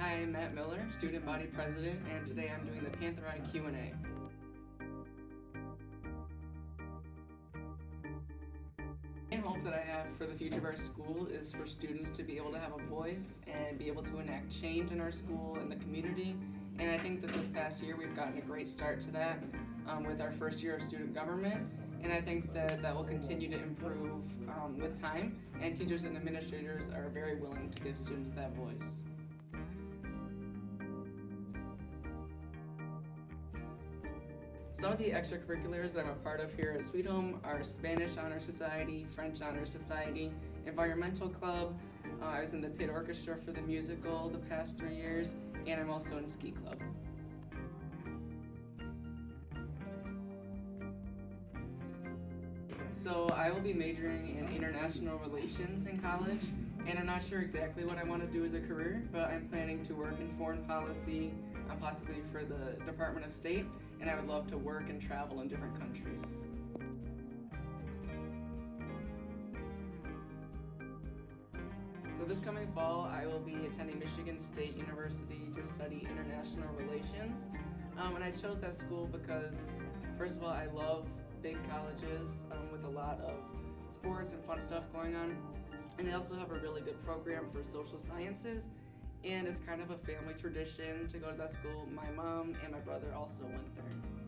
Hi, I'm Matt Miller, student body president, and today I'm doing the Panther Eye Q&A. main hope that I have for the future of our school is for students to be able to have a voice and be able to enact change in our school and the community. And I think that this past year we've gotten a great start to that um, with our first year of student government. And I think that that will continue to improve um, with time. And teachers and administrators are very willing to give students that voice. Some of the extracurriculars that I'm a part of here at Sweet Home are Spanish Honor Society, French Honor Society, Environmental Club. Uh, I was in the pit orchestra for the musical the past three years, and I'm also in Ski Club. So I will be majoring in international relations in college, and I'm not sure exactly what I want to do as a career, but I'm planning to work in foreign policy, possibly for the Department of State, and I would love to work and travel in different countries. So this coming fall, I will be attending Michigan State University to study international relations. Um, and I chose that school because, first of all, I love big colleges um, with a lot of sports and fun stuff going on. And they also have a really good program for social sciences. And it's kind of a family tradition to go to that school. My mom and my brother also went there.